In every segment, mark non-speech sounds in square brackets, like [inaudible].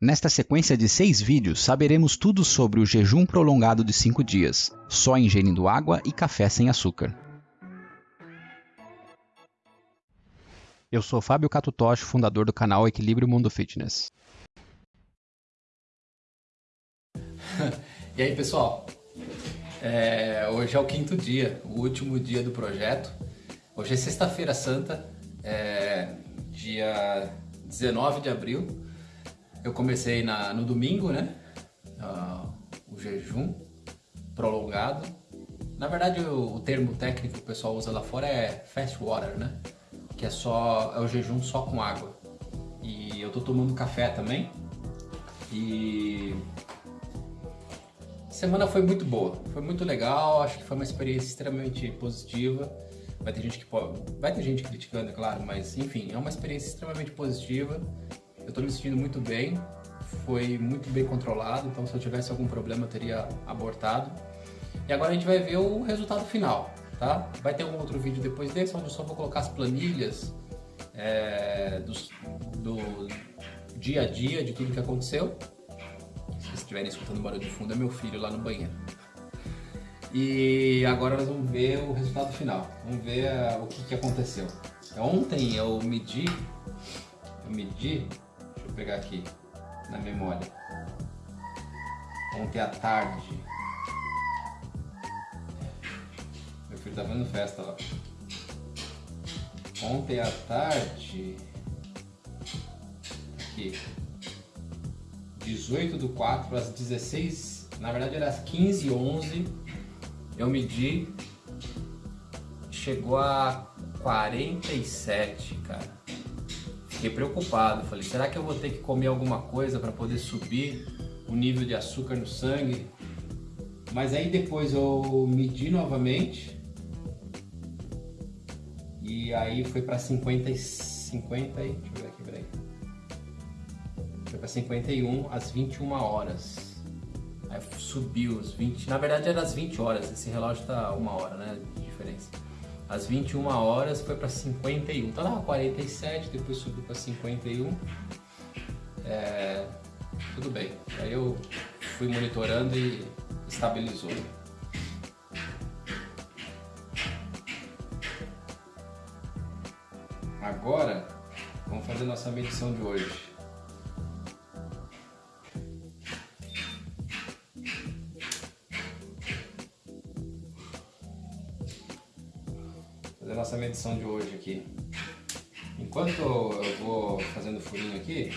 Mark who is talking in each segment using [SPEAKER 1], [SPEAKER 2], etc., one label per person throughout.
[SPEAKER 1] Nesta sequência de seis vídeos, saberemos tudo sobre o jejum prolongado de 5 dias, só ingerindo água e café sem açúcar. Eu sou Fábio Catutoshi, fundador do canal Equilíbrio Mundo Fitness. [laughs]
[SPEAKER 2] e aí, pessoal? É, hoje é o quinto dia, o último dia do projeto. Hoje é sexta-feira santa, é, dia 19 de abril. Eu comecei na, no domingo, né? Uh, o jejum prolongado. Na verdade, o, o, termo técnico que o pessoal usa lá fora é fast water, né? Que é só é o jejum só com água. E eu tô tomando café também. E semana foi muito boa, foi muito legal, acho que foi uma experiência extremamente positiva. Vai ter gente que pode, vai ter gente criticando, é claro, mas enfim, é uma experiência extremamente positiva. Eu estou me sentindo muito bem, foi muito bem controlado, então se eu tivesse algum problema eu teria abortado. E agora a gente vai ver o resultado final, tá? Vai ter um outro vídeo depois desse, onde eu só vou colocar as planilhas é, do dia a dia, de tudo que aconteceu. Se vocês estiverem escutando barulho de fundo, é meu filho lá no banheiro. E agora nós vamos ver o resultado final. Vamos ver uh, o que, que aconteceu. Ontem eu medi, eu medi pegar aqui na memória. Ontem à tarde. Meu filho tá vendo festa lá. Ontem à tarde. Aqui. 18 do 4 às 16. Na verdade era às 15 11 Eu medi. Chegou a 47, cara. Fiquei preocupado, falei, será que eu vou ter que comer alguma coisa para poder subir o nível de açúcar no sangue? Mas aí depois eu medi novamente e aí foi para 50 50 aí, deixa eu ver aqui, peraí. Foi para 51 às 21 horas. Aí subiu os 20, na verdade era às 20 horas, esse relógio tá uma hora, né, de diferença às 21 horas foi para 51. Tá lá 47, depois subiu para 51. É, tudo bem. Aí eu fui monitorando e estabilizou. Agora, vamos fazer nossa medição de hoje. Nossa medição de hoje aqui. Enquanto eu vou fazendo furinho aqui,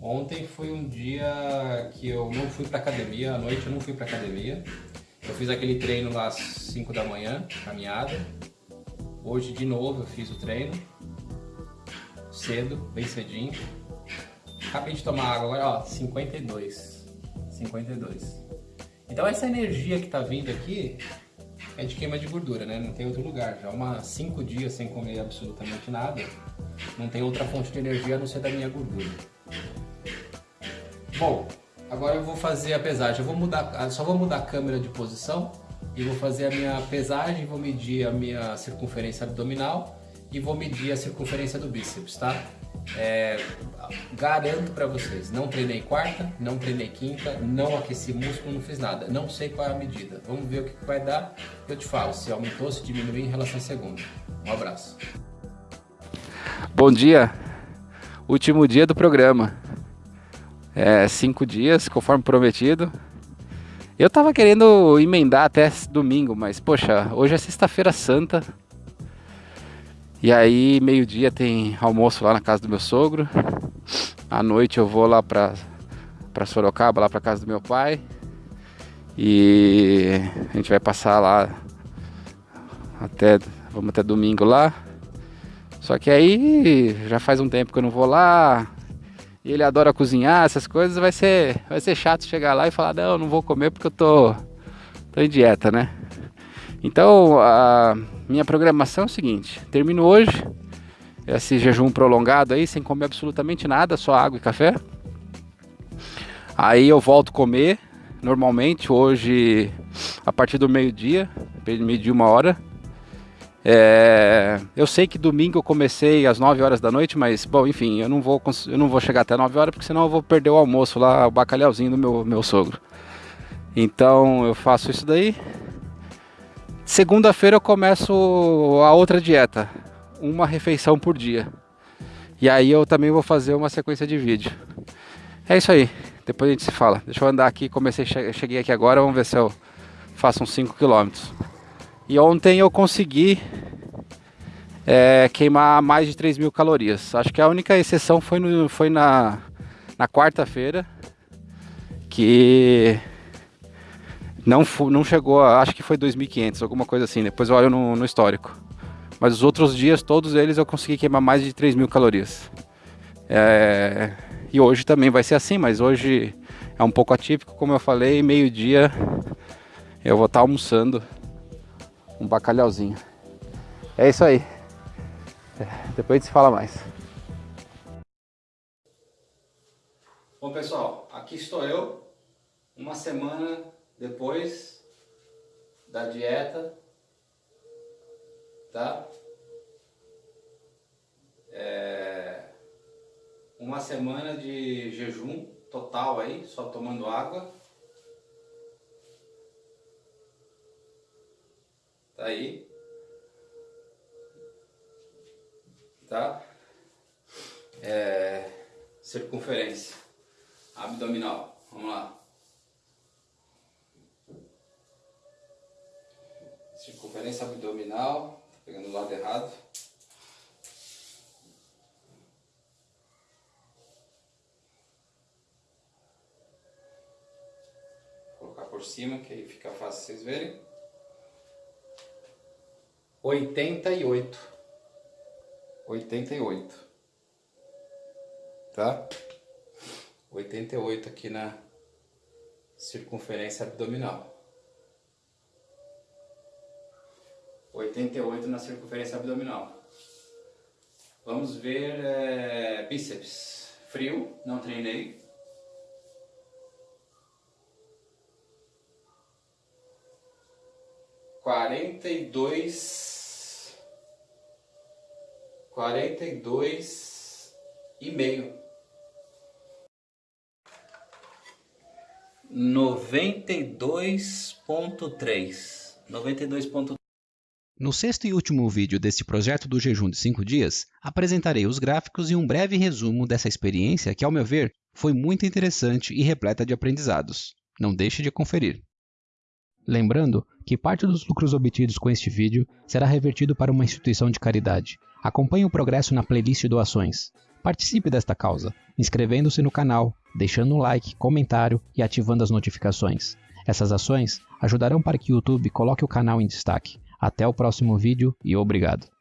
[SPEAKER 2] ontem foi um dia que eu não fui pra academia, à noite eu não fui pra academia. Eu fiz aquele treino lá às 5 da manhã, caminhada. Hoje de novo eu fiz o treino, cedo, bem cedinho. Acabei de tomar água agora, ó, 52. 52. Então essa energia que tá vindo aqui é de queima de gordura, né? Não tem outro lugar. Já uma cinco dias sem comer absolutamente nada, não tem outra fonte de energia a não ser da minha gordura. Bom, agora eu vou fazer a pesagem. Eu vou mudar, só vou mudar a câmera de posição e vou fazer a minha pesagem, vou medir a minha circunferência abdominal e vou medir a circunferência do bíceps, tá? É, garanto para vocês, não treinei quarta, não treinei quinta, não aqueci músculo, não fiz nada. Não sei qual é a medida. Vamos ver o que vai dar. Eu te falo se aumentou, se diminuiu em relação à segunda. Um abraço.
[SPEAKER 3] Bom dia. Último dia do programa. É, cinco dias, conforme prometido. Eu tava querendo emendar até domingo, mas poxa, hoje é sexta-feira santa. E aí, meio-dia tem almoço lá na casa do meu sogro. À noite eu vou lá pra, pra Sorocaba, lá pra casa do meu pai. E a gente vai passar lá até. Vamos até domingo lá. Só que aí já faz um tempo que eu não vou lá. E ele adora cozinhar, essas coisas, vai ser, vai ser chato chegar lá e falar, não, não vou comer porque eu tô, tô em dieta, né? Então, a minha programação é o seguinte: termino hoje esse jejum prolongado aí, sem comer absolutamente nada, só água e café. Aí eu volto a comer normalmente, hoje a partir do meio-dia, meio-dia uma hora. É, eu sei que domingo eu comecei às 9 horas da noite, mas, bom, enfim, eu não vou, eu não vou chegar até 9 horas, porque senão eu vou perder o almoço lá, o bacalhauzinho do meu, meu sogro. Então eu faço isso daí. Segunda-feira eu começo a outra dieta, uma refeição por dia. E aí eu também vou fazer uma sequência de vídeo. É isso aí, depois a gente se fala. Deixa eu andar aqui, comecei, cheguei aqui agora, vamos ver se eu faço uns 5 km. E ontem eu consegui é, queimar mais de 3 mil calorias. Acho que a única exceção foi, no, foi na, na quarta-feira, que não, não chegou, a, acho que foi 2.500, alguma coisa assim. Depois eu olho no, no, histórico. Mas os outros dias, todos eles, eu consegui queimar mais de 3 mil calorias. É, e hoje também vai ser assim, mas hoje é um pouco atípico, como eu falei, meio-dia eu vou estar almoçando um bacalhauzinho. É isso aí. Depois a gente se fala mais. Bom pessoal, aqui estou eu, uma semana depois da dieta, tá? É uma semana de jejum total aí, só tomando água. Tá aí. Tá? É, circunferência abdominal. Vamos lá. Circunferência abdominal. Tá pegando o lado errado. Vou colocar por cima, que aí fica fácil vocês verem oitenta e oito. Oitenta e oito. Tá? Oitenta e oito aqui na circunferência abdominal. Oitenta e oito na circunferência abdominal. Vamos ver é, bíceps. Frio, não treinei. Quarenta e dois quarenta e dois e meio. Noventa e dois ponto três. Noventa e dois ponto
[SPEAKER 1] no sexto e último vídeo deste projeto do jejum de 5 dias, apresentarei os gráficos e um breve resumo dessa experiência que, ao meu ver, foi muito interessante e repleta de aprendizados. Não deixe de conferir. Lembrando que parte dos lucros obtidos com este vídeo será revertido para uma instituição de caridade. Acompanhe o progresso na playlist doações. Participe desta causa, inscrevendo-se no canal, deixando um like, comentário e ativando as notificações. Essas ações ajudarão para que o YouTube coloque o canal em destaque. Até o próximo vídeo e obrigado!